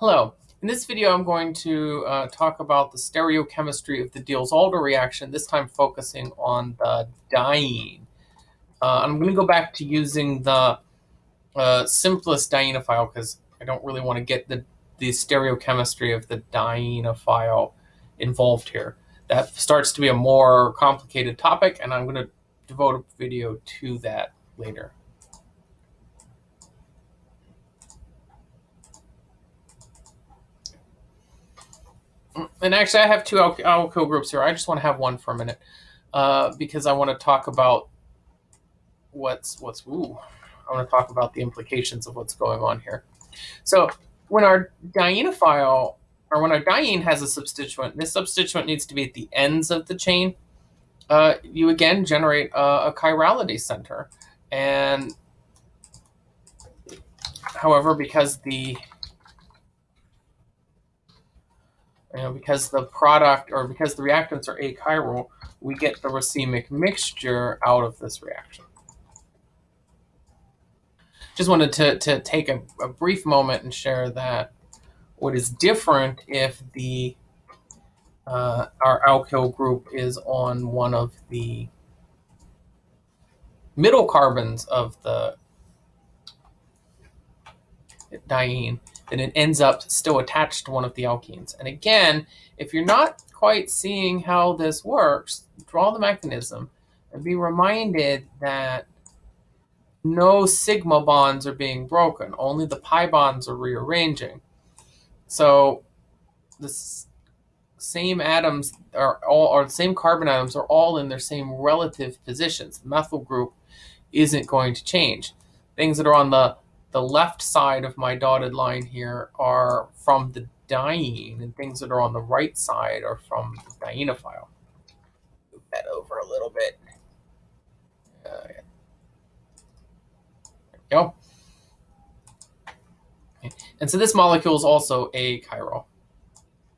Hello. In this video, I'm going to uh, talk about the stereochemistry of the Diels-Alder reaction, this time focusing on the diene. Uh, I'm going to go back to using the uh, simplest dienophile because I don't really want to get the, the stereochemistry of the dienophile involved here. That starts to be a more complicated topic, and I'm going to devote a video to that later. And actually, I have two al alkyl groups here. I just want to have one for a minute uh, because I want to talk about what's what's. Ooh, I want to talk about the implications of what's going on here. So when our dienophile or when our diene has a substituent, this substituent needs to be at the ends of the chain. Uh, you again generate a, a chirality center, and however, because the you know, because the product or because the reactants are achiral, we get the racemic mixture out of this reaction. Just wanted to, to take a, a brief moment and share that what is different if the uh, our alkyl group is on one of the middle carbons of the diene then it ends up still attached to one of the alkenes. And again, if you're not quite seeing how this works, draw the mechanism and be reminded that no sigma bonds are being broken, only the pi bonds are rearranging. So the same atoms are all, or the same carbon atoms are all in their same relative positions. The methyl group isn't going to change. Things that are on the the left side of my dotted line here are from the diene, and things that are on the right side are from the dienophile. Move that over a little bit. Uh, there we go. And so this molecule is also achiral.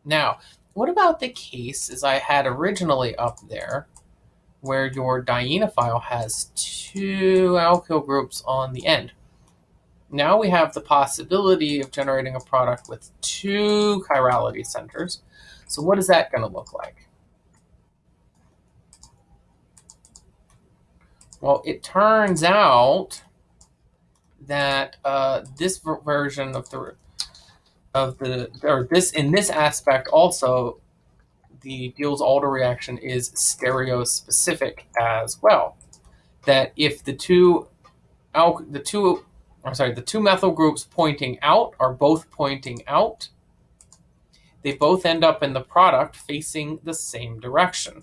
Now, what about the case as I had originally up there, where your dienophile has two alkyl groups on the end? Now we have the possibility of generating a product with two chirality centers. So what is that going to look like? Well, it turns out that uh, this version of the of the or this in this aspect also the Diels-Alder reaction is stereospecific as well. That if the two the two I'm sorry, the two methyl groups pointing out are both pointing out. They both end up in the product facing the same direction.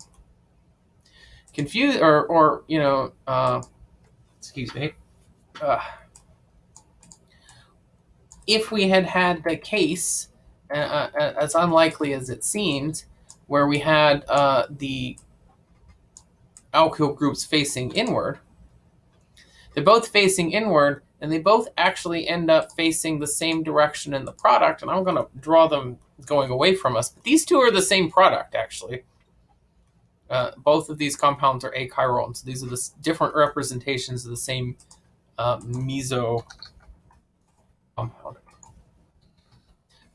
Confuse or or you know, uh, excuse me. Uh, if we had had the case, uh, uh as unlikely as it seems, where we had uh, the alkyl groups facing inward, they're both facing inward and they both actually end up facing the same direction in the product. And I'm going to draw them going away from us. But these two are the same product, actually. Uh, both of these compounds are achiral, And so these are the different representations of the same uh, meso compound.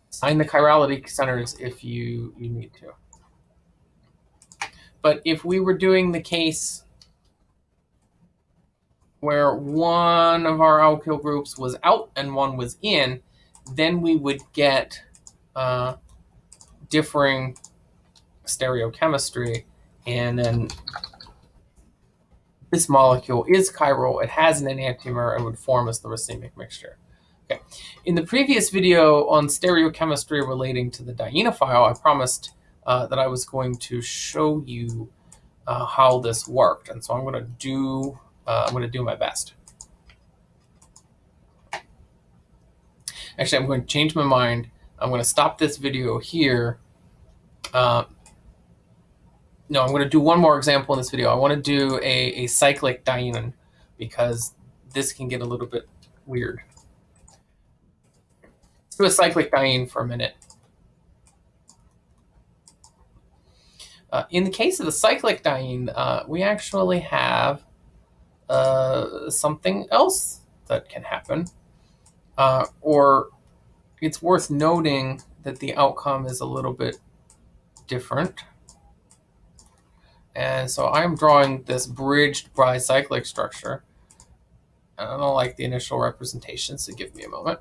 Sign the chirality centers if you, you need to. But if we were doing the case where one of our alkyl groups was out and one was in, then we would get uh, differing stereochemistry. And then this molecule is chiral. It has an enantiomer and would form as the racemic mixture. Okay. In the previous video on stereochemistry relating to the dienophile, I promised uh, that I was going to show you uh, how this worked. And so I'm going to do uh, I'm going to do my best. Actually, I'm going to change my mind. I'm going to stop this video here. Uh, no, I'm going to do one more example in this video. I want to do a, a cyclic diene because this can get a little bit weird. Let's do a cyclic diene for a minute. Uh, in the case of the cyclic diene, uh, we actually have uh, something else that can happen. Uh, or it's worth noting that the outcome is a little bit different. And so I'm drawing this bridged bicyclic structure. And I don't like the initial representation, so give me a moment.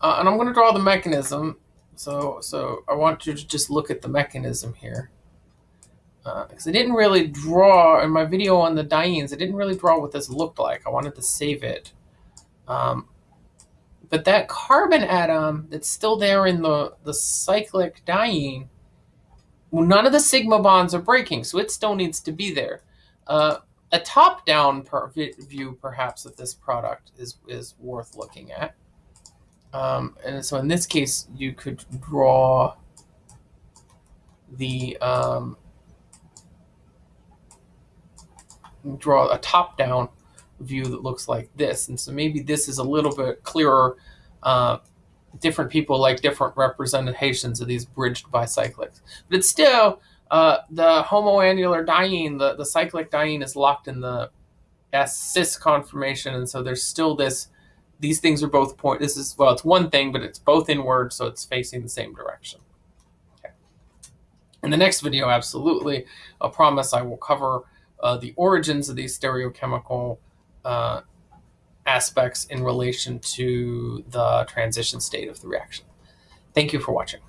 Uh, and I'm going to draw the mechanism. So, so I want you to just look at the mechanism here. Because uh, I didn't really draw, in my video on the dienes, I didn't really draw what this looked like. I wanted to save it. Um, but that carbon atom that's still there in the, the cyclic diene, well, none of the sigma bonds are breaking, so it still needs to be there. Uh, a top-down view, perhaps, of this product is, is worth looking at. Um, and so in this case, you could draw the um, draw a top-down view that looks like this. And so maybe this is a little bit clearer. Uh, different people like different representations of these bridged bicyclics. But it's still, uh, the homoannular diene, the, the cyclic diene is locked in the S cis conformation. And so there's still this, these things are both point, this is, well, it's one thing, but it's both inward, so it's facing the same direction. Okay. In the next video, absolutely, I promise I will cover uh, the origins of these stereochemical uh, aspects in relation to the transition state of the reaction. Thank you for watching.